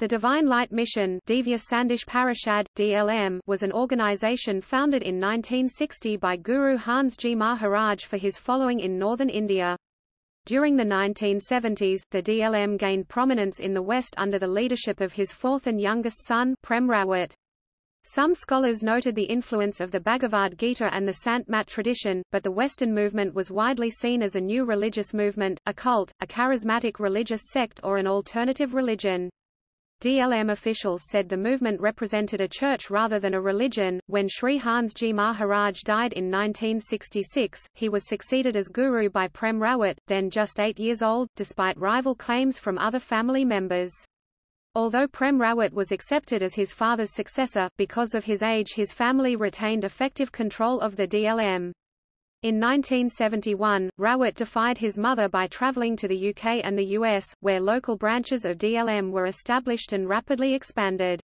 The Divine Light Mission Parishad, DLM, was an organization founded in 1960 by Guru Hans Ji Maharaj for his following in northern India. During the 1970s, the DLM gained prominence in the West under the leadership of his fourth and youngest son, Prem Rawat. Some scholars noted the influence of the Bhagavad Gita and the Sant Mat tradition, but the Western movement was widely seen as a new religious movement, a cult, a charismatic religious sect or an alternative religion. DLM officials said the movement represented a church rather than a religion. When Sri Hans Ji Maharaj died in 1966, he was succeeded as guru by Prem Rawat, then just eight years old, despite rival claims from other family members. Although Prem Rawat was accepted as his father's successor, because of his age his family retained effective control of the DLM. In 1971, Rawat defied his mother by traveling to the UK and the US, where local branches of DLM were established and rapidly expanded.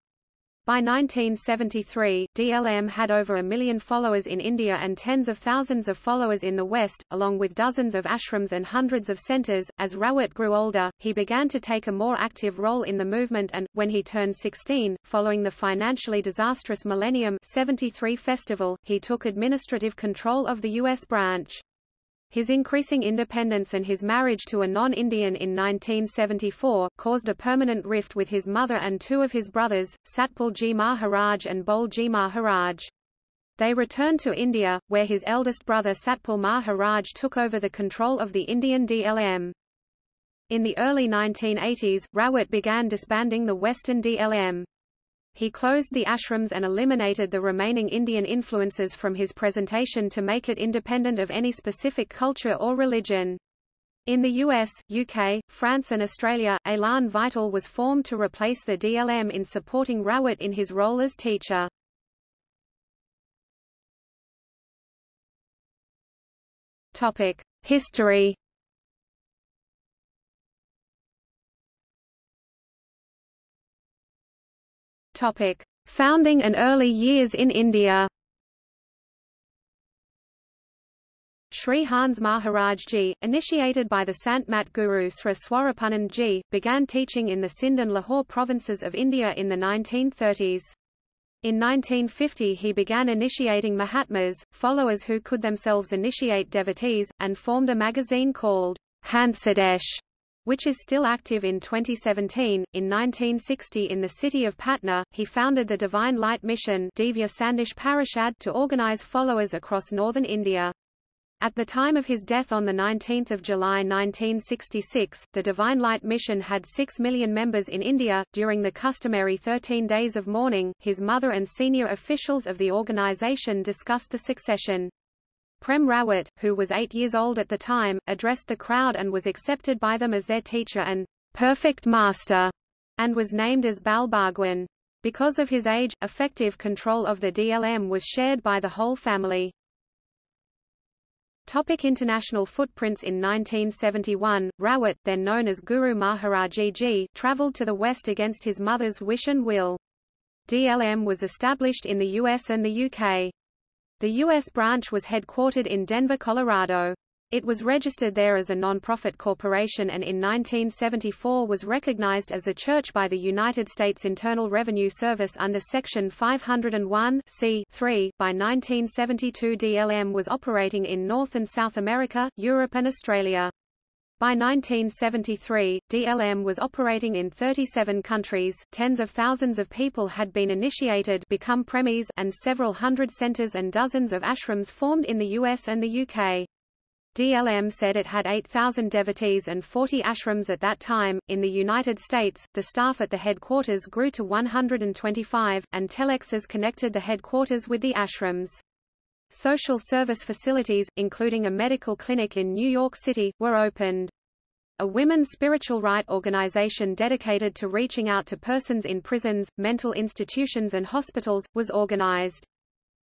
By 1973, DLM had over a million followers in India and tens of thousands of followers in the West, along with dozens of ashrams and hundreds of centers. As Rawat grew older, he began to take a more active role in the movement and, when he turned 16, following the financially disastrous Millennium 73 festival, he took administrative control of the U.S. branch. His increasing independence and his marriage to a non-Indian in 1974, caused a permanent rift with his mother and two of his brothers, Satpal Ji Maharaj and Bol Ji Maharaj. They returned to India, where his eldest brother Satpal Maharaj took over the control of the Indian DLM. In the early 1980s, Rawat began disbanding the Western DLM. He closed the ashrams and eliminated the remaining Indian influences from his presentation to make it independent of any specific culture or religion. In the US, UK, France and Australia, Elan Vital was formed to replace the DLM in supporting Rawat in his role as teacher. History Topic: Founding and early years in India. Sri Hans Maharaj Ji, initiated by the Sant Mat Guru Sri Swarupanand Ji, began teaching in the Sindh and Lahore provinces of India in the 1930s. In 1950 he began initiating Mahatmas, followers who could themselves initiate devotees, and formed a magazine called Hansadesh, which is still active in 2017. In 1960 in the city of Patna, he founded the Divine Light Mission Divya Parishad to organize followers across northern India. At the time of his death on 19 July 1966, the Divine Light Mission had 6 million members in India. During the customary 13 days of mourning, his mother and senior officials of the organization discussed the succession. Prem Rawat, who was eight years old at the time, addressed the crowd and was accepted by them as their teacher and perfect master, and was named as Bal Bhagwan. Because of his age, effective control of the DLM was shared by the whole family. Topic international footprints In 1971, Rawat, then known as Guru Maharaji Ji, travelled to the West against his mother's wish and will. DLM was established in the US and the UK. The U.S. branch was headquartered in Denver, Colorado. It was registered there as a non-profit corporation and in 1974 was recognized as a church by the United States Internal Revenue Service under Section 501 c By 1972 DLM was operating in North and South America, Europe and Australia. By 1973, DLM was operating in 37 countries, tens of thousands of people had been initiated become premies and several hundred centers and dozens of ashrams formed in the US and the UK. DLM said it had 8,000 devotees and 40 ashrams at that time. In the United States, the staff at the headquarters grew to 125, and telexes connected the headquarters with the ashrams. Social service facilities, including a medical clinic in New York City, were opened. A women's spiritual right organization dedicated to reaching out to persons in prisons, mental institutions and hospitals, was organized.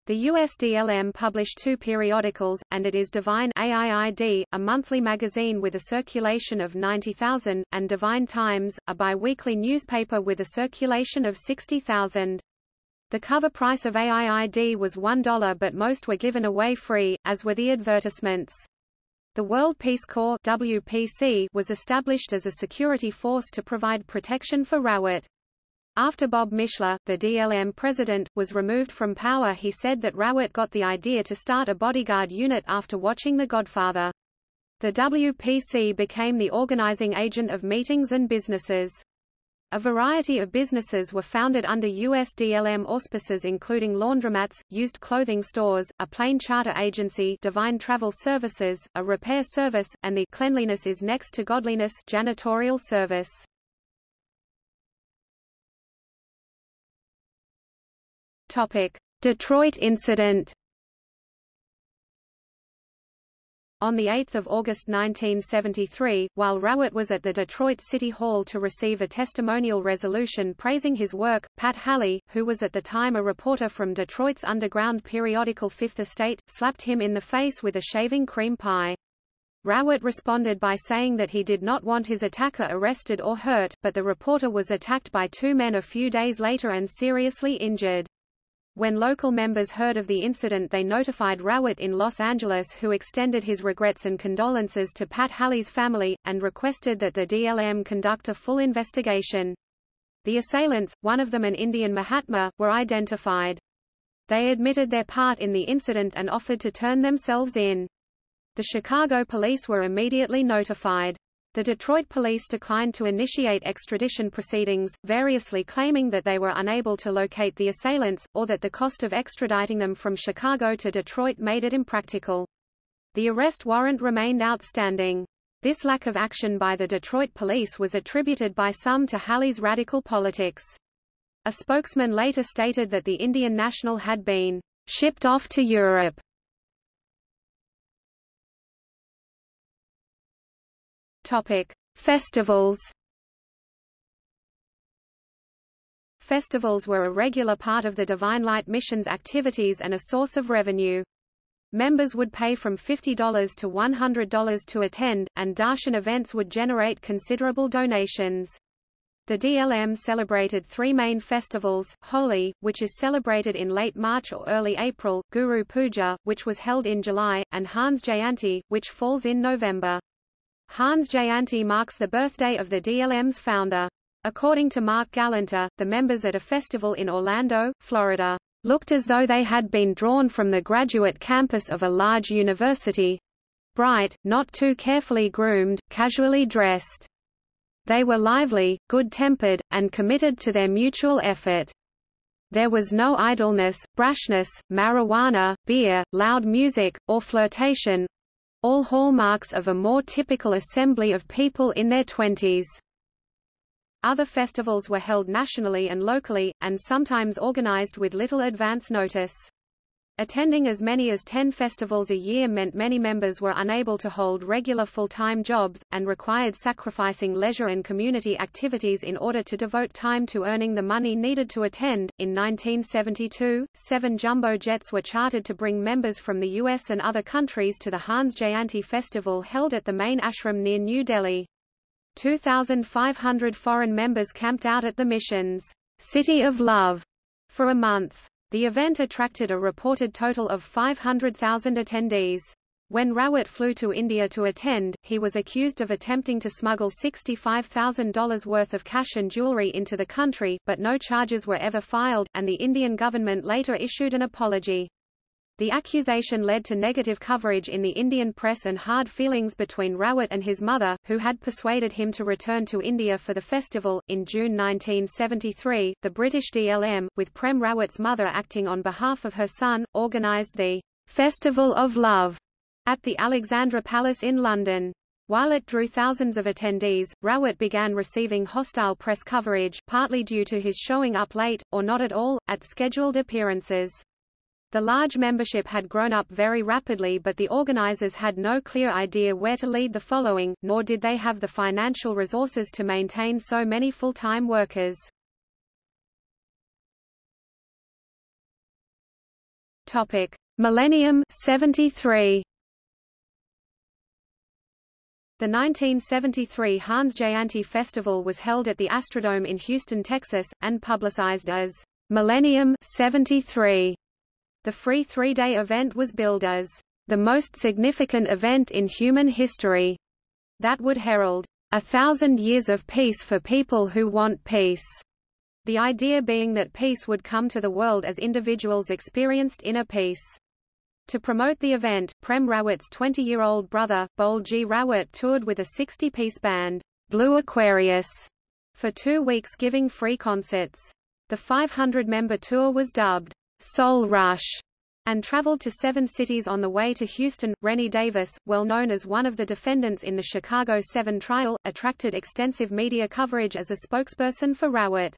The USDLM published two periodicals, and it is Divine AIID, a monthly magazine with a circulation of 90,000, and Divine Times, a bi-weekly newspaper with a circulation of 60,000. The cover price of AIID was $1 but most were given away free, as were the advertisements. The World Peace Corps WPC was established as a security force to provide protection for Rawat. After Bob Mishler, the DLM president, was removed from power he said that Rawat got the idea to start a bodyguard unit after watching The Godfather. The WPC became the organizing agent of meetings and businesses. A variety of businesses were founded under USDLM auspices including laundromats, used clothing stores, a plane charter agency Divine Travel Services, a repair service, and the Cleanliness is Next to Godliness janitorial service. Detroit incident. On 8 August 1973, while Rawat was at the Detroit City Hall to receive a testimonial resolution praising his work, Pat Halley, who was at the time a reporter from Detroit's underground periodical Fifth Estate, slapped him in the face with a shaving cream pie. Rawat responded by saying that he did not want his attacker arrested or hurt, but the reporter was attacked by two men a few days later and seriously injured. When local members heard of the incident they notified Rawat in Los Angeles who extended his regrets and condolences to Pat Halley's family, and requested that the DLM conduct a full investigation. The assailants, one of them an Indian Mahatma, were identified. They admitted their part in the incident and offered to turn themselves in. The Chicago police were immediately notified. The Detroit police declined to initiate extradition proceedings, variously claiming that they were unable to locate the assailants, or that the cost of extraditing them from Chicago to Detroit made it impractical. The arrest warrant remained outstanding. This lack of action by the Detroit police was attributed by some to Halley's radical politics. A spokesman later stated that the Indian national had been shipped off to Europe Topic: Festivals. Festivals were a regular part of the Divine Light Mission's activities and a source of revenue. Members would pay from $50 to $100 to attend, and darshan events would generate considerable donations. The DLM celebrated three main festivals, Holi, which is celebrated in late March or early April, Guru Puja, which was held in July, and Hans Jayanti, which falls in November. Hans Jayanti marks the birthday of the DLM's founder. According to Marc Galanter, the members at a festival in Orlando, Florida, looked as though they had been drawn from the graduate campus of a large university. Bright, not too carefully groomed, casually dressed. They were lively, good-tempered, and committed to their mutual effort. There was no idleness, brashness, marijuana, beer, loud music, or flirtation, all hallmarks of a more typical assembly of people in their twenties. Other festivals were held nationally and locally, and sometimes organized with little advance notice. Attending as many as 10 festivals a year meant many members were unable to hold regular full-time jobs, and required sacrificing leisure and community activities in order to devote time to earning the money needed to attend. In 1972, seven jumbo jets were chartered to bring members from the U.S. and other countries to the Hans Jayanti Festival held at the main ashram near New Delhi. 2,500 foreign members camped out at the mission's City of Love for a month. The event attracted a reported total of 500,000 attendees. When Rawat flew to India to attend, he was accused of attempting to smuggle $65,000 worth of cash and jewelry into the country, but no charges were ever filed, and the Indian government later issued an apology. The accusation led to negative coverage in the Indian press and hard feelings between Rawat and his mother, who had persuaded him to return to India for the festival. In June 1973, the British DLM, with Prem Rawat's mother acting on behalf of her son, organised the Festival of Love at the Alexandra Palace in London. While it drew thousands of attendees, Rowett began receiving hostile press coverage, partly due to his showing up late, or not at all, at scheduled appearances. The large membership had grown up very rapidly but the organizers had no clear idea where to lead the following, nor did they have the financial resources to maintain so many full-time workers. Topic: Millennium 73. The 1973 Hans Jayanti Festival was held at the Astrodome in Houston, Texas, and publicized as Millennium 73. The free three-day event was billed as the most significant event in human history that would herald a thousand years of peace for people who want peace. The idea being that peace would come to the world as individuals experienced inner peace. To promote the event, Prem Rawat's 20-year-old brother, Bol Ji Rawat toured with a 60-piece band, Blue Aquarius, for two weeks giving free concerts. The 500-member tour was dubbed, Soul Rush, and traveled to seven cities on the way to Houston. Rennie Davis, well known as one of the defendants in the Chicago 7 trial, attracted extensive media coverage as a spokesperson for Rawat.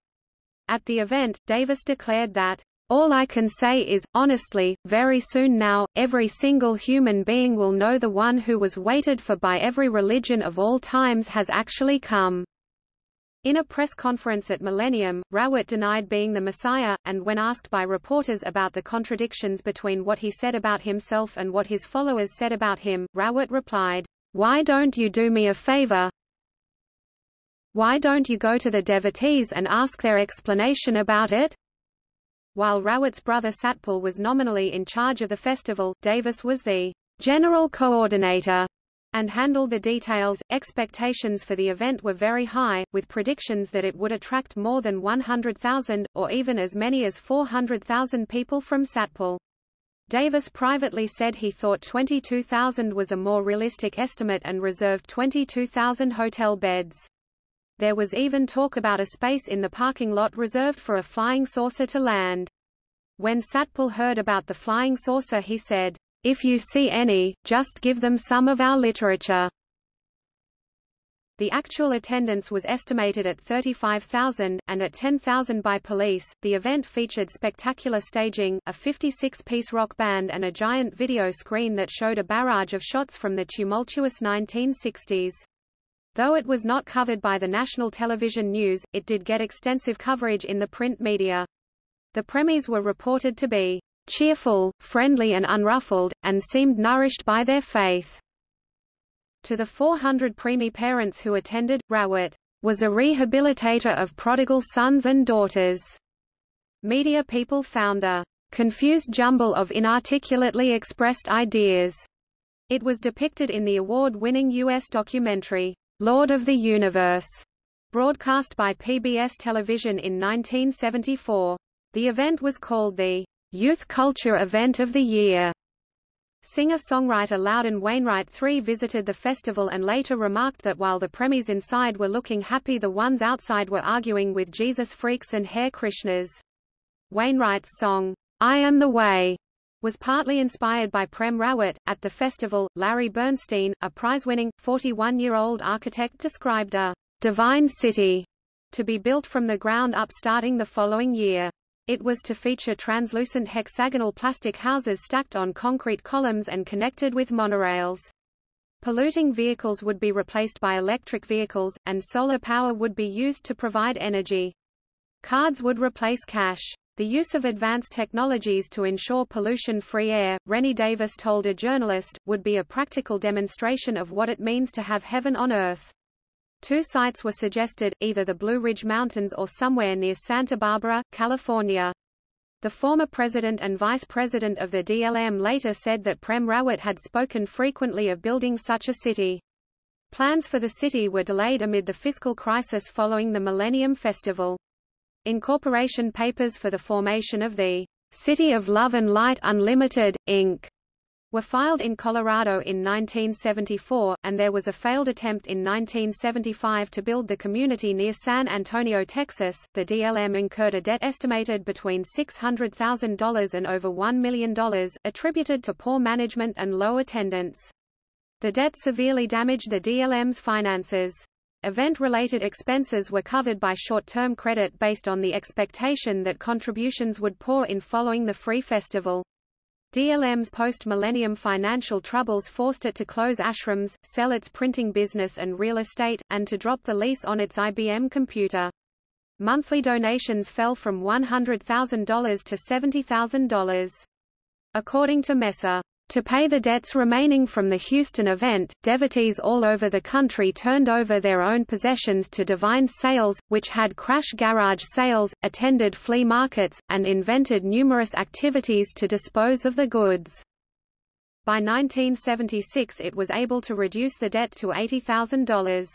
At the event, Davis declared that, all I can say is, honestly, very soon now, every single human being will know the one who was waited for by every religion of all times has actually come. In a press conference at Millennium, Rawat denied being the Messiah, and when asked by reporters about the contradictions between what he said about himself and what his followers said about him, Rawat replied, Why don't you do me a favor? Why don't you go to the devotees and ask their explanation about it? While Rawat's brother Satpal was nominally in charge of the festival, Davis was the general coordinator and handle the details. Expectations for the event were very high, with predictions that it would attract more than 100,000, or even as many as 400,000 people from Satpal. Davis privately said he thought 22,000 was a more realistic estimate and reserved 22,000 hotel beds. There was even talk about a space in the parking lot reserved for a flying saucer to land. When Satpal heard about the flying saucer he said, if you see any, just give them some of our literature. The actual attendance was estimated at 35,000, and at 10,000 by police. The event featured spectacular staging, a 56-piece rock band and a giant video screen that showed a barrage of shots from the tumultuous 1960s. Though it was not covered by the national television news, it did get extensive coverage in the print media. The premies were reported to be cheerful, friendly and unruffled, and seemed nourished by their faith. To the 400 premie parents who attended, Rawat was a rehabilitator of prodigal sons and daughters. Media people found a confused jumble of inarticulately expressed ideas. It was depicted in the award-winning U.S. documentary, Lord of the Universe, broadcast by PBS television in 1974. The event was called the Youth Culture Event of the Year. Singer-songwriter Loudon Wainwright III visited the festival and later remarked that while the premies inside were looking happy the ones outside were arguing with Jesus freaks and Hare Krishnas. Wainwright's song, I Am the Way, was partly inspired by Prem Rawat. At the festival, Larry Bernstein, a prize-winning, 41-year-old architect described a divine city to be built from the ground up starting the following year. It was to feature translucent hexagonal plastic houses stacked on concrete columns and connected with monorails. Polluting vehicles would be replaced by electric vehicles, and solar power would be used to provide energy. Cards would replace cash. The use of advanced technologies to ensure pollution-free air, Rennie Davis told a journalist, would be a practical demonstration of what it means to have heaven on earth. Two sites were suggested, either the Blue Ridge Mountains or somewhere near Santa Barbara, California. The former president and vice president of the DLM later said that Prem Rawat had spoken frequently of building such a city. Plans for the city were delayed amid the fiscal crisis following the Millennium Festival. Incorporation papers for the formation of the City of Love and Light Unlimited, Inc were filed in Colorado in 1974, and there was a failed attempt in 1975 to build the community near San Antonio, Texas. The DLM incurred a debt estimated between $600,000 and over $1 million, attributed to poor management and low attendance. The debt severely damaged the DLM's finances. Event-related expenses were covered by short-term credit based on the expectation that contributions would pour in following the free festival. DLM's post-millennium financial troubles forced it to close ashrams, sell its printing business and real estate, and to drop the lease on its IBM computer. Monthly donations fell from $100,000 to $70,000. According to Messer. To pay the debts remaining from the Houston event, devotees all over the country turned over their own possessions to Divine Sales, which had crash garage sales, attended flea markets, and invented numerous activities to dispose of the goods. By 1976 it was able to reduce the debt to $80,000.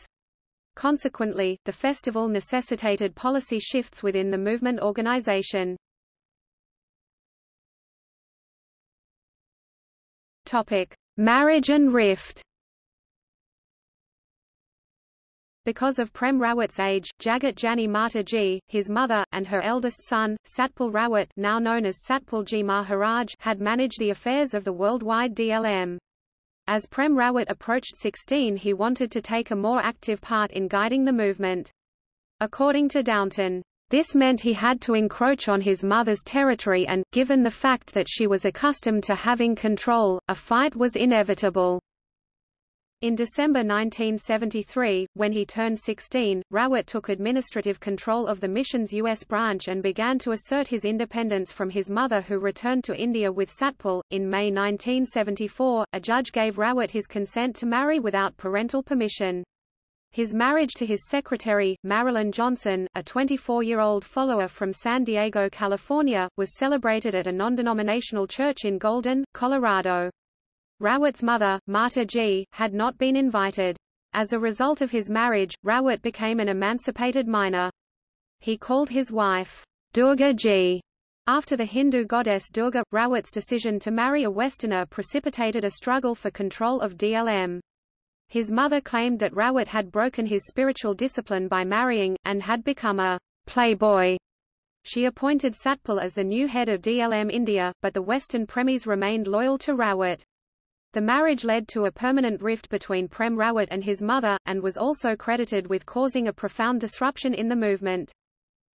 Consequently, the festival necessitated policy shifts within the movement organization. Topic: Marriage and rift. Because of Prem Rawat's age, Jagat Jani Mataji, his mother, and her eldest son, Satpal Rawat now known as Satpal Ji Maharaj had managed the affairs of the worldwide DLM. As Prem Rawat approached 16 he wanted to take a more active part in guiding the movement. According to Downton, this meant he had to encroach on his mother's territory and, given the fact that she was accustomed to having control, a fight was inevitable. In December 1973, when he turned 16, Rawat took administrative control of the mission's U.S. branch and began to assert his independence from his mother who returned to India with Satpal. In May 1974, a judge gave Rawat his consent to marry without parental permission. His marriage to his secretary, Marilyn Johnson, a 24-year-old follower from San Diego, California, was celebrated at a non-denominational church in Golden, Colorado. Rawat's mother, Mata Ji, had not been invited. As a result of his marriage, Rawat became an emancipated minor. He called his wife, Durga Ji. After the Hindu goddess Durga, Rawat's decision to marry a Westerner precipitated a struggle for control of DLM. His mother claimed that Rawat had broken his spiritual discipline by marrying, and had become a playboy. She appointed Satpal as the new head of DLM India, but the Western premies remained loyal to Rawat. The marriage led to a permanent rift between Prem Rawat and his mother, and was also credited with causing a profound disruption in the movement.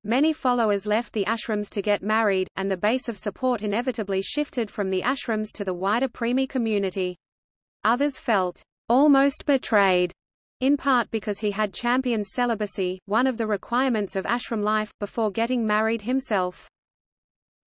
Many followers left the ashrams to get married, and the base of support inevitably shifted from the ashrams to the wider Premie community. Others felt almost betrayed, in part because he had championed celibacy, one of the requirements of ashram life, before getting married himself.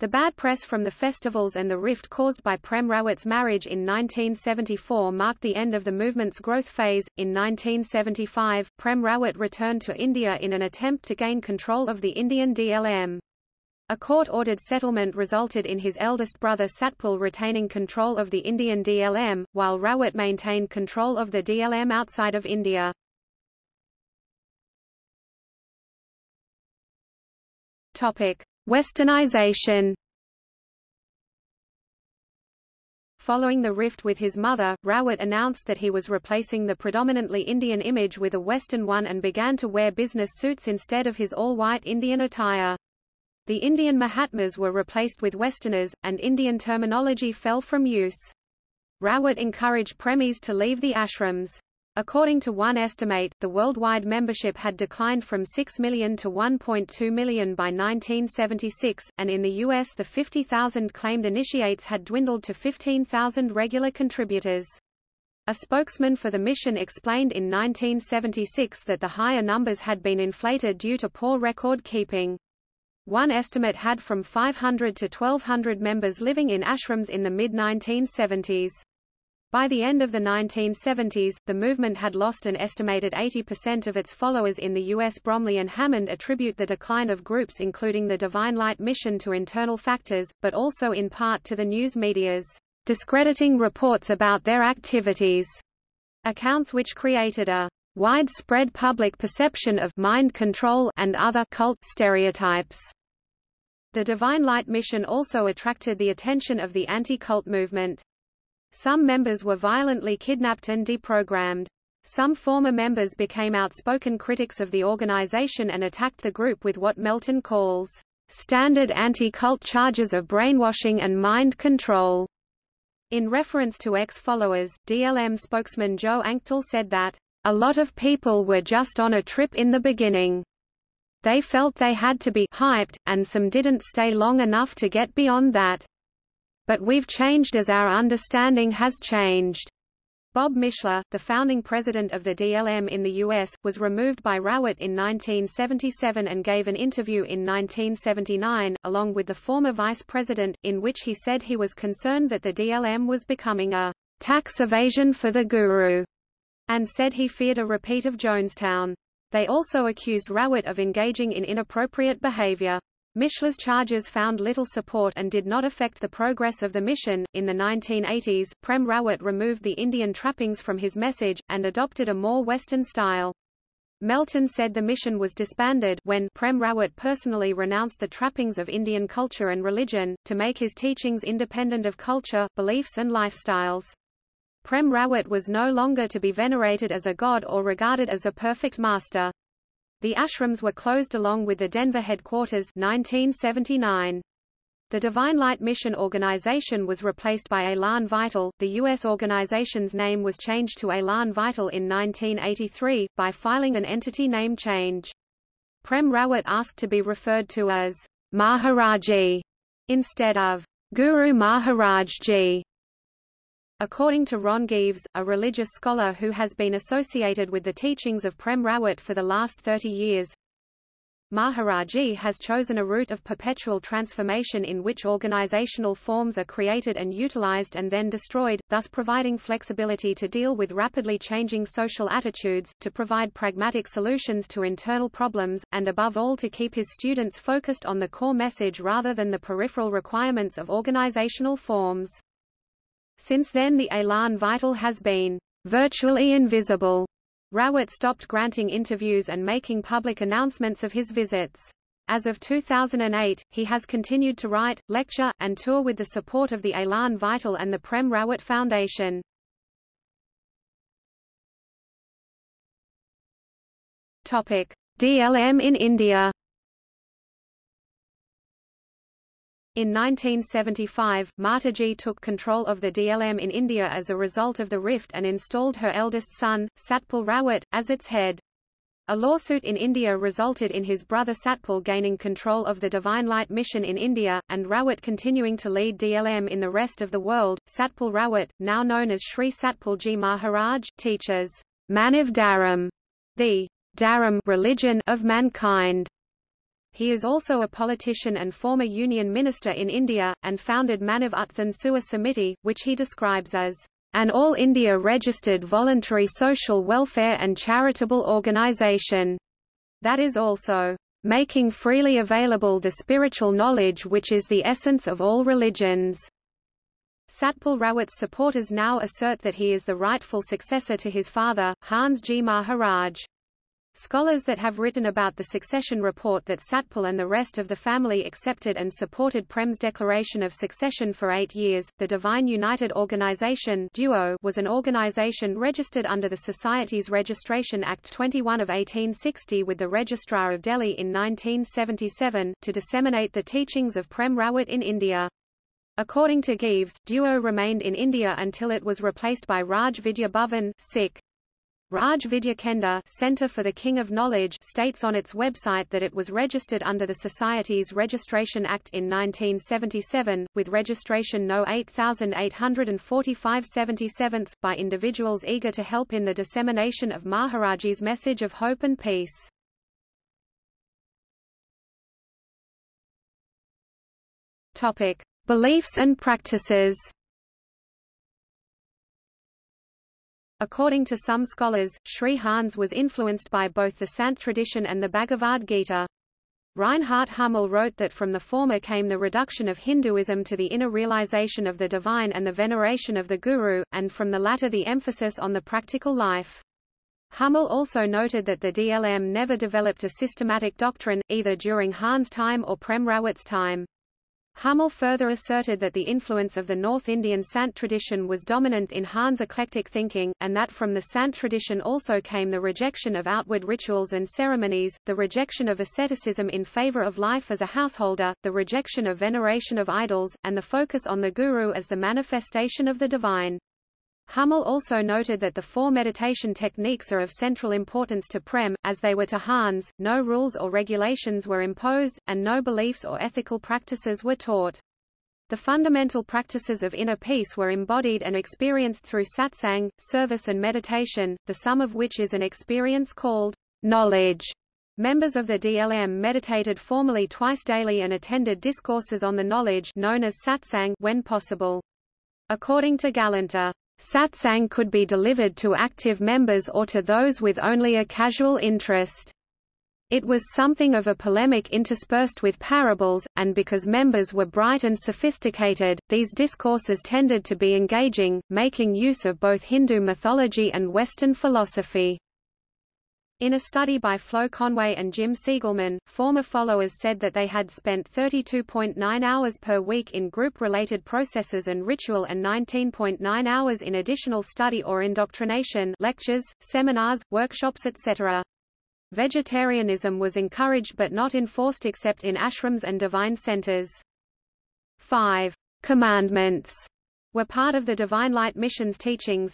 The bad press from the festivals and the rift caused by Prem Rawat's marriage in 1974 marked the end of the movement's growth phase. In 1975, Prem Rawat returned to India in an attempt to gain control of the Indian DLM. A court-ordered settlement resulted in his eldest brother Satpal retaining control of the Indian DLM, while Rawat maintained control of the DLM outside of India. Westernization Following the rift with his mother, Rawat announced that he was replacing the predominantly Indian image with a Western one and began to wear business suits instead of his all-white Indian attire. The Indian Mahatmas were replaced with Westerners, and Indian terminology fell from use. Rawat encouraged premies to leave the ashrams. According to one estimate, the worldwide membership had declined from 6 million to 1.2 million by 1976, and in the U.S. the 50,000 claimed initiates had dwindled to 15,000 regular contributors. A spokesman for the mission explained in 1976 that the higher numbers had been inflated due to poor record keeping. One estimate had from 500 to 1200 members living in ashrams in the mid-1970s. By the end of the 1970s, the movement had lost an estimated 80% of its followers in the U.S. Bromley and Hammond attribute the decline of groups including the Divine Light mission to internal factors, but also in part to the news media's discrediting reports about their activities, accounts which created a widespread public perception of mind control and other cult stereotypes. The Divine Light mission also attracted the attention of the anti-cult movement. Some members were violently kidnapped and deprogrammed. Some former members became outspoken critics of the organization and attacked the group with what Melton calls standard anti-cult charges of brainwashing and mind control. In reference to ex-followers, DLM spokesman Joe Anctil said that, a lot of people were just on a trip in the beginning. They felt they had to be hyped, and some didn't stay long enough to get beyond that. But we've changed as our understanding has changed. Bob Mishler, the founding president of the DLM in the U.S., was removed by Rawat in 1977 and gave an interview in 1979, along with the former vice president, in which he said he was concerned that the DLM was becoming a tax evasion for the guru, and said he feared a repeat of Jonestown. They also accused Rawat of engaging in inappropriate behavior. Mishler's charges found little support and did not affect the progress of the mission. In the 1980s, Prem Rawat removed the Indian trappings from his message, and adopted a more Western style. Melton said the mission was disbanded when Prem Rawat personally renounced the trappings of Indian culture and religion, to make his teachings independent of culture, beliefs and lifestyles. Prem Rawat was no longer to be venerated as a god or regarded as a perfect master. The ashrams were closed along with the Denver headquarters 1979. The Divine Light Mission organization was replaced by Elan Vital. The U.S. organization's name was changed to Elan Vital in 1983, by filing an entity name change. Prem Rawat asked to be referred to as Maharaji instead of Guru Maharaj Ji. According to Ron Geaves, a religious scholar who has been associated with the teachings of Prem Rawat for the last 30 years, Maharaji has chosen a route of perpetual transformation in which organizational forms are created and utilized and then destroyed, thus providing flexibility to deal with rapidly changing social attitudes, to provide pragmatic solutions to internal problems, and above all to keep his students focused on the core message rather than the peripheral requirements of organizational forms. Since then the Elan Vital has been virtually invisible Rawat stopped granting interviews and making public announcements of his visits. As of 2008, he has continued to write, lecture, and tour with the support of the Elan Vital and the Prem Rawat Foundation. DLM in India In 1975, Mataji took control of the DLM in India as a result of the rift and installed her eldest son, Satpal Rawat, as its head. A lawsuit in India resulted in his brother Satpal gaining control of the Divine Light Mission in India, and Rawat continuing to lead DLM in the rest of the world. Satpal Rawat, now known as Sri Satpal Ji Maharaj, teaches Manav Dharam, the Dharam religion of mankind. He is also a politician and former union minister in India, and founded Manav Utthan Sewa Samiti, which he describes as an All India registered voluntary social welfare and charitable organisation that is also making freely available the spiritual knowledge which is the essence of all religions. Satpal Rawat's supporters now assert that he is the rightful successor to his father, Hans Ji Maharaj. Scholars that have written about the succession report that Satpal and the rest of the family accepted and supported Prem's declaration of succession for eight years. The Divine United Organization (DUO) was an organization registered under the Society's Registration Act 21 of 1860 with the Registrar of Delhi in 1977, to disseminate the teachings of Prem Rawat in India. According to Geaves, DUO remained in India until it was replaced by Raj Vidya Bhavan, Sikh. Raj Vidya Kendra Center for the King of Knowledge states on its website that it was registered under the Society's Registration Act in 1977, with registration No 8845 77 by individuals eager to help in the dissemination of Maharaji's message of hope and peace. Topic: Beliefs and practices. According to some scholars, Sri Hans was influenced by both the Sant tradition and the Bhagavad Gita. Reinhard Hummel wrote that from the former came the reduction of Hinduism to the inner realization of the divine and the veneration of the guru, and from the latter the emphasis on the practical life. Hummel also noted that the DLM never developed a systematic doctrine, either during Hans' time or Prem Rawat's time. Hummel further asserted that the influence of the North Indian Sant tradition was dominant in Hans' eclectic thinking, and that from the Sant tradition also came the rejection of outward rituals and ceremonies, the rejection of asceticism in favor of life as a householder, the rejection of veneration of idols, and the focus on the guru as the manifestation of the divine. Hummel also noted that the four meditation techniques are of central importance to Prem, as they were to Hans, no rules or regulations were imposed, and no beliefs or ethical practices were taught. The fundamental practices of inner peace were embodied and experienced through satsang, service and meditation, the sum of which is an experience called knowledge. Members of the DLM meditated formally twice daily and attended discourses on the knowledge known as satsang when possible. According to Galanter, Satsang could be delivered to active members or to those with only a casual interest. It was something of a polemic interspersed with parables, and because members were bright and sophisticated, these discourses tended to be engaging, making use of both Hindu mythology and Western philosophy. In a study by Flo Conway and Jim Siegelman, former followers said that they had spent 32.9 hours per week in group-related processes and ritual and 19.9 hours in additional study or indoctrination lectures, seminars, workshops etc. Vegetarianism was encouraged but not enforced except in ashrams and divine centers. 5. Commandments were part of the Divine Light Mission's teachings.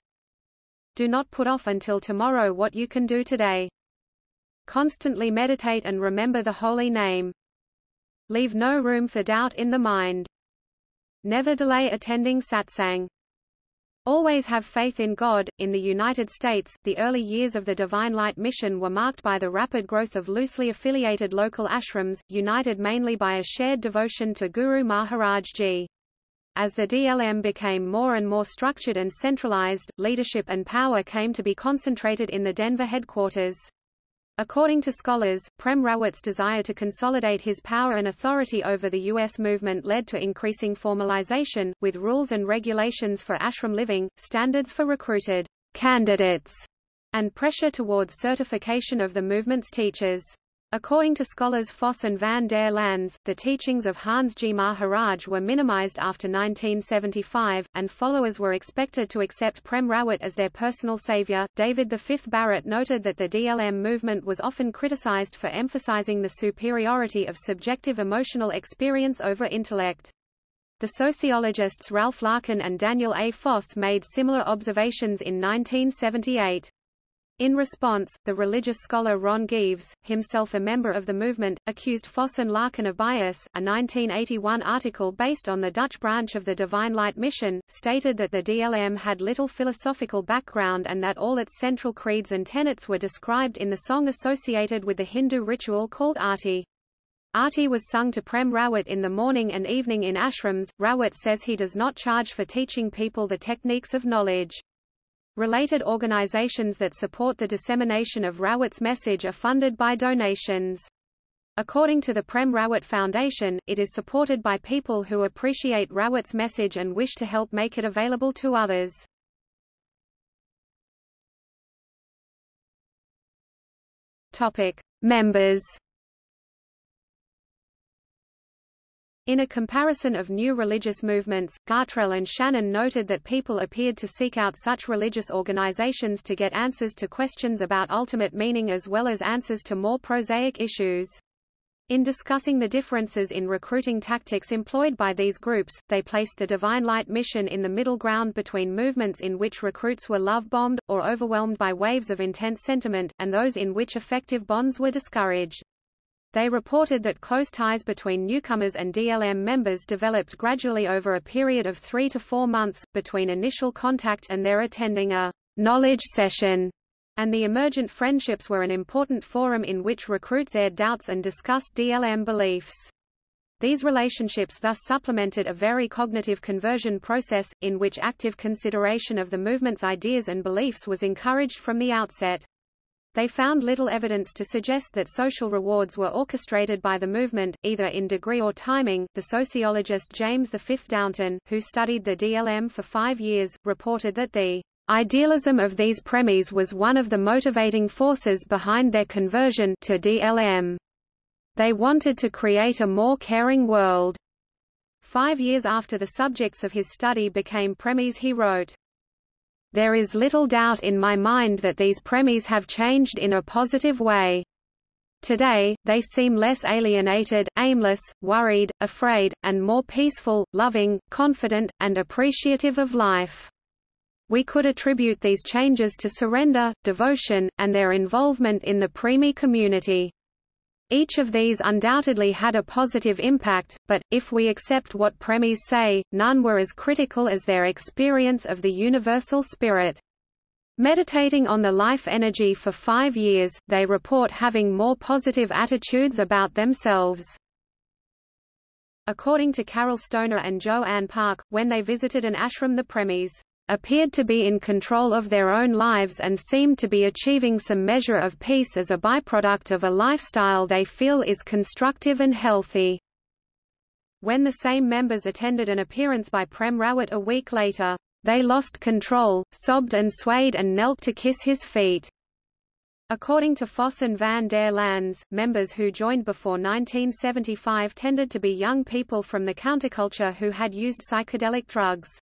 Do not put off until tomorrow what you can do today. Constantly meditate and remember the holy name. Leave no room for doubt in the mind. Never delay attending satsang. Always have faith in God. In the United States, the early years of the Divine Light mission were marked by the rapid growth of loosely affiliated local ashrams, united mainly by a shared devotion to Guru Maharaj Ji. As the DLM became more and more structured and centralized, leadership and power came to be concentrated in the Denver headquarters. According to scholars, Prem Rawat's desire to consolidate his power and authority over the U.S. movement led to increasing formalization, with rules and regulations for ashram living, standards for recruited candidates, and pressure towards certification of the movement's teachers. According to scholars Foss and van der Lans, the teachings of Hans Ji Maharaj were minimized after 1975, and followers were expected to accept Prem Rawat as their personal savior. David V. Barrett noted that the DLM movement was often criticized for emphasizing the superiority of subjective emotional experience over intellect. The sociologists Ralph Larkin and Daniel A. Foss made similar observations in 1978. In response, the religious scholar Ron Geaves, himself a member of the movement, accused Foss and Larkin of bias. A 1981 article based on the Dutch branch of the Divine Light Mission, stated that the DLM had little philosophical background and that all its central creeds and tenets were described in the song associated with the Hindu ritual called Aarti. Aarti was sung to Prem Rawat in the morning and evening in ashrams. Rawat says he does not charge for teaching people the techniques of knowledge. Related organizations that support the dissemination of Rawat's message are funded by donations. According to the Prem Rawat Foundation, it is supported by people who appreciate Rawat's message and wish to help make it available to others. Topic: Members In a comparison of new religious movements, Gartrell and Shannon noted that people appeared to seek out such religious organizations to get answers to questions about ultimate meaning as well as answers to more prosaic issues. In discussing the differences in recruiting tactics employed by these groups, they placed the Divine Light mission in the middle ground between movements in which recruits were love-bombed, or overwhelmed by waves of intense sentiment, and those in which effective bonds were discouraged. They reported that close ties between newcomers and DLM members developed gradually over a period of three to four months, between initial contact and their attending a knowledge session, and the emergent friendships were an important forum in which recruits aired doubts and discussed DLM beliefs. These relationships thus supplemented a very cognitive conversion process, in which active consideration of the movement's ideas and beliefs was encouraged from the outset. They found little evidence to suggest that social rewards were orchestrated by the movement, either in degree or timing. The sociologist James V. Downton, who studied the DLM for five years, reported that the idealism of these premies was one of the motivating forces behind their conversion to DLM. They wanted to create a more caring world. Five years after the subjects of his study became premies he wrote, there is little doubt in my mind that these premies have changed in a positive way. Today, they seem less alienated, aimless, worried, afraid, and more peaceful, loving, confident, and appreciative of life. We could attribute these changes to surrender, devotion, and their involvement in the Premie community. Each of these undoubtedly had a positive impact, but, if we accept what premies say, none were as critical as their experience of the universal spirit. Meditating on the life energy for five years, they report having more positive attitudes about themselves. According to Carol Stoner and Jo Ann Park, when they visited an ashram the premies appeared to be in control of their own lives and seemed to be achieving some measure of peace as a byproduct of a lifestyle they feel is constructive and healthy. When the same members attended an appearance by Prem Rawat a week later, they lost control, sobbed and swayed and knelt to kiss his feet. According to Foss and van der Lans, members who joined before 1975 tended to be young people from the counterculture who had used psychedelic drugs.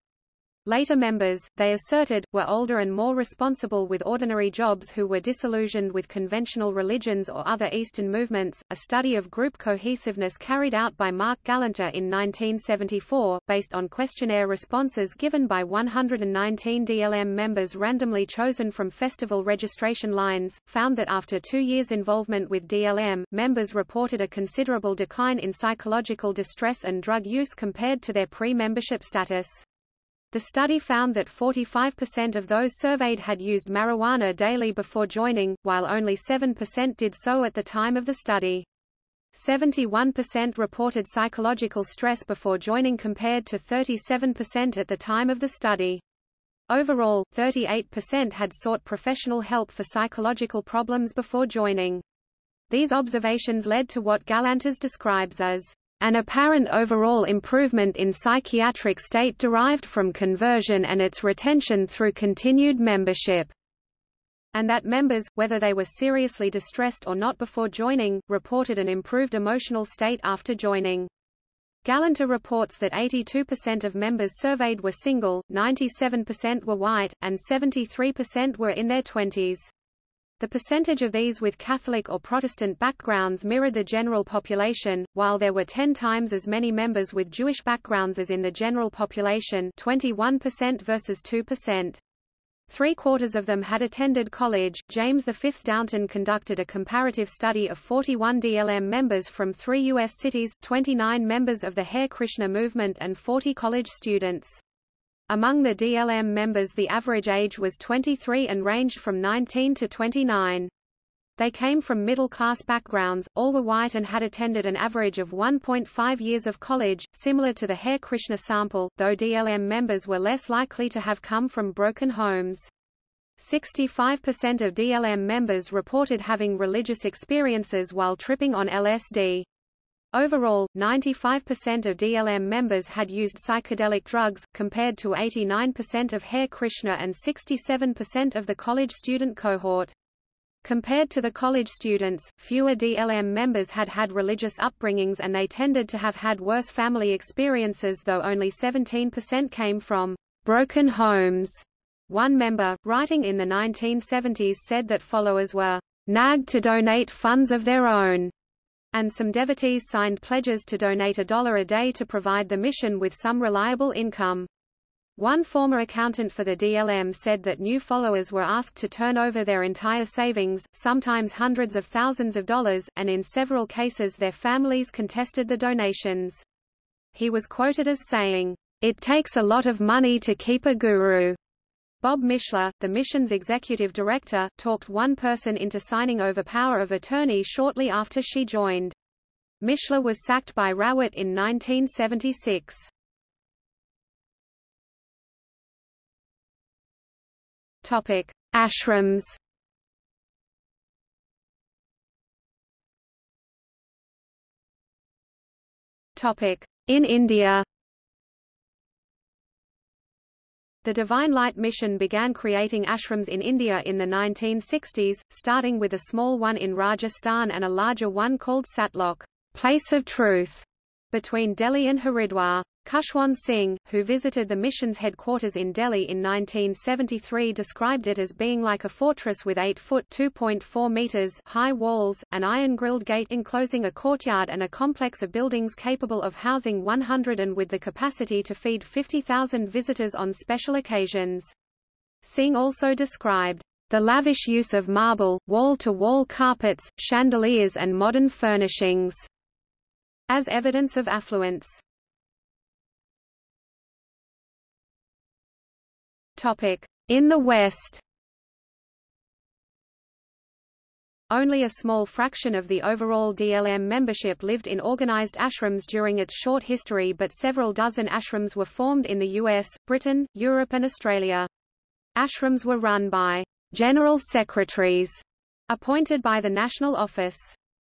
Later members, they asserted, were older and more responsible with ordinary jobs who were disillusioned with conventional religions or other Eastern movements. A study of group cohesiveness carried out by Marc Galanter in 1974, based on questionnaire responses given by 119 DLM members randomly chosen from festival registration lines, found that after two years' involvement with DLM, members reported a considerable decline in psychological distress and drug use compared to their pre-membership status. The study found that 45% of those surveyed had used marijuana daily before joining, while only 7% did so at the time of the study. 71% reported psychological stress before joining compared to 37% at the time of the study. Overall, 38% had sought professional help for psychological problems before joining. These observations led to what Galanters describes as an apparent overall improvement in psychiatric state derived from conversion and its retention through continued membership and that members, whether they were seriously distressed or not before joining, reported an improved emotional state after joining. Galanter reports that 82% of members surveyed were single, 97% were white, and 73% were in their 20s. The percentage of these with Catholic or Protestant backgrounds mirrored the general population, while there were 10 times as many members with Jewish backgrounds as in the general population 21% versus 2%. Three-quarters of them had attended college. James V. Downton conducted a comparative study of 41 DLM members from three U.S. cities, 29 members of the Hare Krishna movement and 40 college students. Among the DLM members the average age was 23 and ranged from 19 to 29. They came from middle-class backgrounds, all were white and had attended an average of 1.5 years of college, similar to the Hare Krishna sample, though DLM members were less likely to have come from broken homes. 65% of DLM members reported having religious experiences while tripping on LSD. Overall, 95% of DLM members had used psychedelic drugs, compared to 89% of Hare Krishna and 67% of the college student cohort. Compared to the college students, fewer DLM members had had religious upbringings and they tended to have had worse family experiences though only 17% came from broken homes. One member, writing in the 1970s said that followers were nagged to donate funds of their own and some devotees signed pledges to donate a dollar a day to provide the mission with some reliable income. One former accountant for the DLM said that new followers were asked to turn over their entire savings, sometimes hundreds of thousands of dollars, and in several cases their families contested the donations. He was quoted as saying, It takes a lot of money to keep a guru. Bob Mishler, the mission's executive director, talked one person into signing over power of attorney shortly after she joined. Mishler was sacked by Rawat in 1976. Topic: Ashrams. Topic: In India. The Divine Light Mission began creating ashrams in India in the 1960s, starting with a small one in Rajasthan and a larger one called Satlok, place of truth, between Delhi and Haridwar. Khushwant Singh, who visited the mission's headquarters in Delhi in 1973 described it as being like a fortress with 8-foot (2.4 meters) high walls, an iron-grilled gate enclosing a courtyard and a complex of buildings capable of housing 100 and with the capacity to feed 50,000 visitors on special occasions. Singh also described the lavish use of marble, wall-to-wall -wall carpets, chandeliers and modern furnishings as evidence of affluence. In the West Only a small fraction of the overall DLM membership lived in organized ashrams during its short history but several dozen ashrams were formed in the US, Britain, Europe and Australia. Ashrams were run by general secretaries appointed by the national office.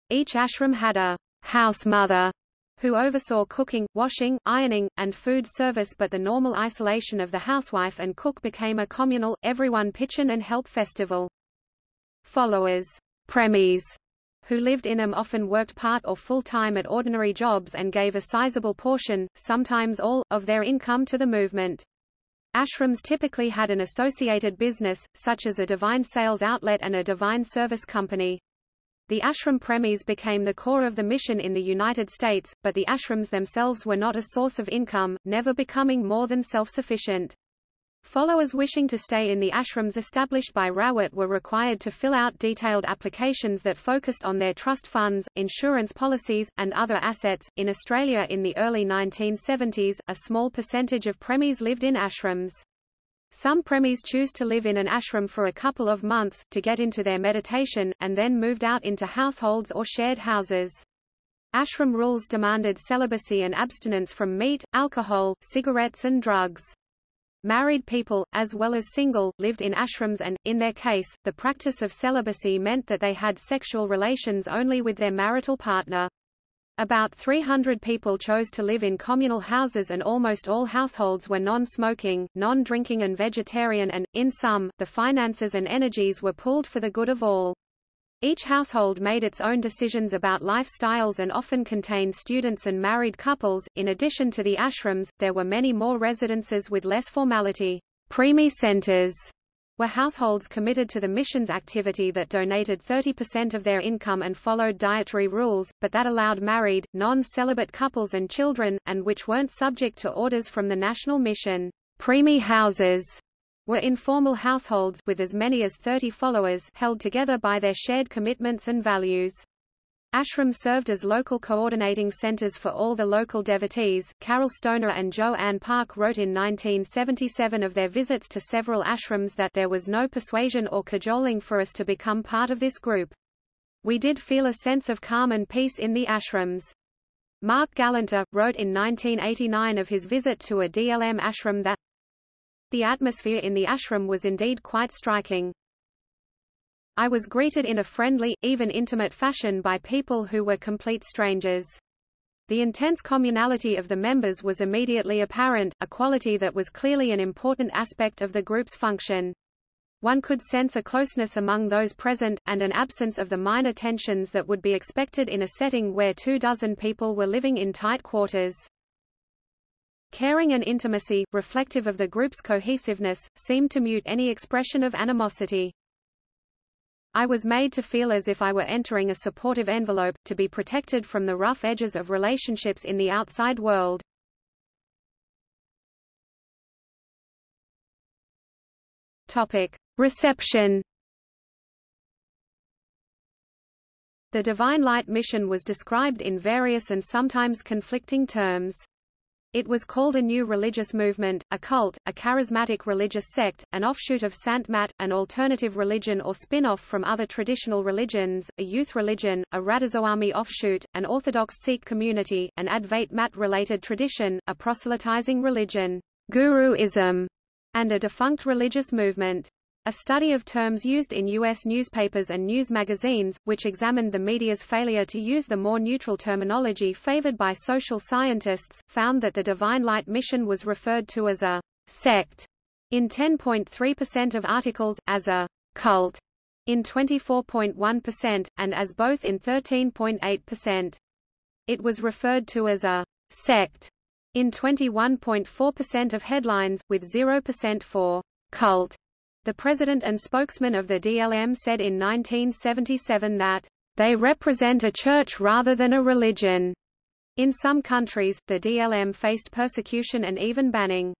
Each ashram had a house mother who oversaw cooking, washing, ironing, and food service but the normal isolation of the housewife and cook became a communal, everyone pitch in and help festival. Followers premies, who lived in them often worked part or full-time at ordinary jobs and gave a sizable portion, sometimes all, of their income to the movement. Ashrams typically had an associated business, such as a divine sales outlet and a divine service company. The ashram premies became the core of the mission in the United States, but the ashrams themselves were not a source of income, never becoming more than self-sufficient. Followers wishing to stay in the ashrams established by Rawat were required to fill out detailed applications that focused on their trust funds, insurance policies, and other assets. In Australia in the early 1970s, a small percentage of premies lived in ashrams. Some premies choose to live in an ashram for a couple of months, to get into their meditation, and then moved out into households or shared houses. Ashram rules demanded celibacy and abstinence from meat, alcohol, cigarettes and drugs. Married people, as well as single, lived in ashrams and, in their case, the practice of celibacy meant that they had sexual relations only with their marital partner. About 300 people chose to live in communal houses and almost all households were non-smoking, non-drinking and vegetarian and, in some, the finances and energies were pooled for the good of all. Each household made its own decisions about lifestyles and often contained students and married couples. In addition to the ashrams, there were many more residences with less formality. Premie centers were households committed to the mission's activity that donated 30% of their income and followed dietary rules, but that allowed married, non-celibate couples and children, and which weren't subject to orders from the national mission. Premie houses were informal households with as many as 30 followers held together by their shared commitments and values. Ashram served as local coordinating centers for all the local devotees. Carol Stoner and Jo Ann Park wrote in 1977 of their visits to several ashrams that there was no persuasion or cajoling for us to become part of this group. We did feel a sense of calm and peace in the ashrams. Marc Galanter, wrote in 1989 of his visit to a DLM ashram that the atmosphere in the ashram was indeed quite striking. I was greeted in a friendly, even intimate fashion by people who were complete strangers. The intense communality of the members was immediately apparent, a quality that was clearly an important aspect of the group's function. One could sense a closeness among those present, and an absence of the minor tensions that would be expected in a setting where two dozen people were living in tight quarters. Caring and intimacy, reflective of the group's cohesiveness, seemed to mute any expression of animosity. I was made to feel as if I were entering a supportive envelope, to be protected from the rough edges of relationships in the outside world. Topic. Reception The Divine Light mission was described in various and sometimes conflicting terms. It was called a new religious movement, a cult, a charismatic religious sect, an offshoot of Sant Mat, an alternative religion or spin-off from other traditional religions, a youth religion, a Radhaswami offshoot, an Orthodox Sikh community, an Advait Mat-related tradition, a proselytizing religion, Guruism, and a defunct religious movement. A study of terms used in U.S. newspapers and news magazines, which examined the media's failure to use the more neutral terminology favored by social scientists, found that the Divine Light mission was referred to as a sect in 10.3% of articles, as a cult in 24.1%, and as both in 13.8%. It was referred to as a sect in 21.4% of headlines, with 0% for cult. The president and spokesman of the DLM said in 1977 that, "...they represent a church rather than a religion." In some countries, the DLM faced persecution and even banning.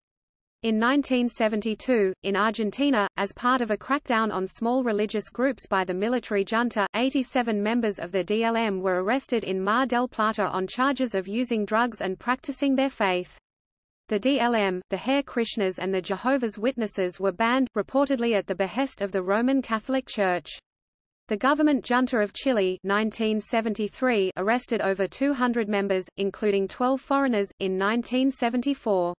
In 1972, in Argentina, as part of a crackdown on small religious groups by the military junta, 87 members of the DLM were arrested in Mar del Plata on charges of using drugs and practicing their faith. The DLM, the Hare Krishnas and the Jehovah's Witnesses were banned, reportedly at the behest of the Roman Catholic Church. The government junta of Chile 1973 arrested over 200 members, including 12 foreigners, in 1974.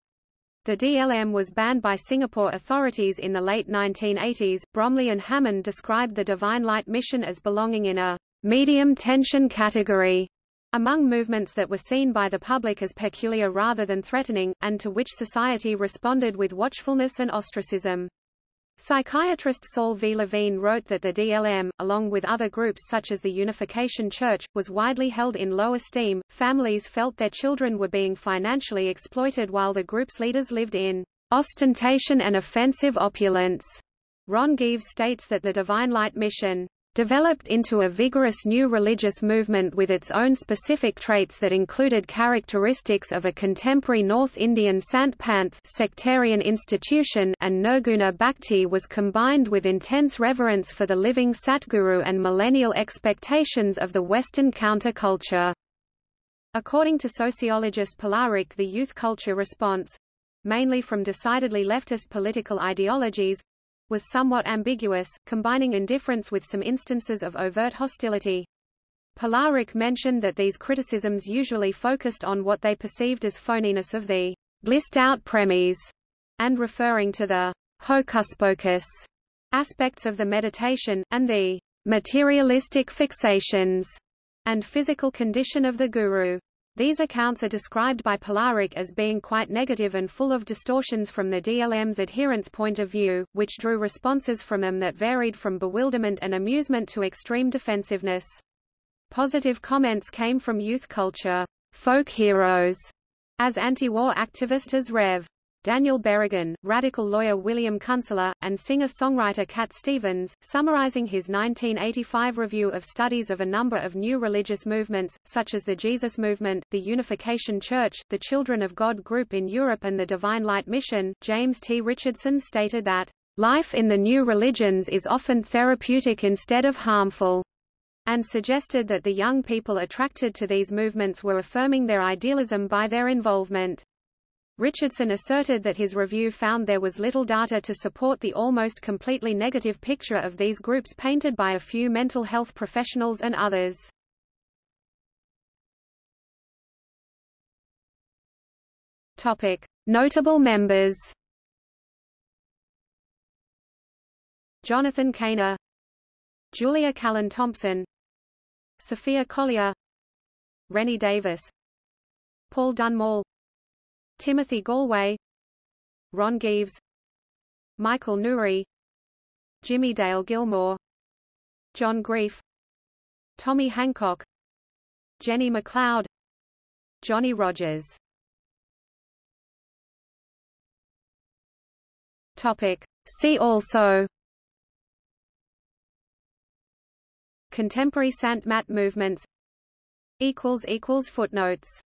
The DLM was banned by Singapore authorities in the late 1980s. Bromley and Hammond described the Divine Light mission as belonging in a medium tension category among movements that were seen by the public as peculiar rather than threatening, and to which society responded with watchfulness and ostracism. Psychiatrist Saul V. Levine wrote that the DLM, along with other groups such as the Unification Church, was widely held in low esteem. Families felt their children were being financially exploited while the group's leaders lived in ostentation and offensive opulence. Ron Geaves states that the Divine Light Mission developed into a vigorous new religious movement with its own specific traits that included characteristics of a contemporary North Indian Sant Panth sectarian institution and Nirguna Bhakti was combined with intense reverence for the living Satguru and millennial expectations of the Western counterculture. According to sociologist Pilarzyk the youth culture response—mainly from decidedly leftist political ideologies, was somewhat ambiguous, combining indifference with some instances of overt hostility. Pilarzyk mentioned that these criticisms usually focused on what they perceived as phoniness of the blissed-out premies, and referring to the hocus-pocus aspects of the meditation, and the materialistic fixations and physical condition of the guru. These accounts are described by Pilarzyk as being quite negative and full of distortions from the DLM's adherents' point of view, which drew responses from them that varied from bewilderment and amusement to extreme defensiveness. Positive comments came from youth culture, folk heroes, as anti-war activist as Rev. Daniel Berrigan, radical lawyer William Kunstler, and singer-songwriter Cat Stevens, summarizing his 1985 review of studies of a number of new religious movements, such as the Jesus Movement, the Unification Church, the Children of God group in Europe and the Divine Light Mission. James T. Richardson stated that, "...life in the new religions is often therapeutic instead of harmful." and suggested that the young people attracted to these movements were affirming their idealism by their involvement. Richardson asserted that his review found there was little data to support the almost completely negative picture of these groups painted by a few mental health professionals and others. Topic: Notable members. Jonathan Cainer, Julia Callan Thompson, Sophia Collier, Rennie Davis, Paul Dunmore Timothy Gallwey Ron Geaves Michael Nouri Jimmie Dale Gilmore John Greif Tommy Hancock Jenny McLeod Johnny Rogers. Topic. See also. Contemporary Sant Mat movements. Footnotes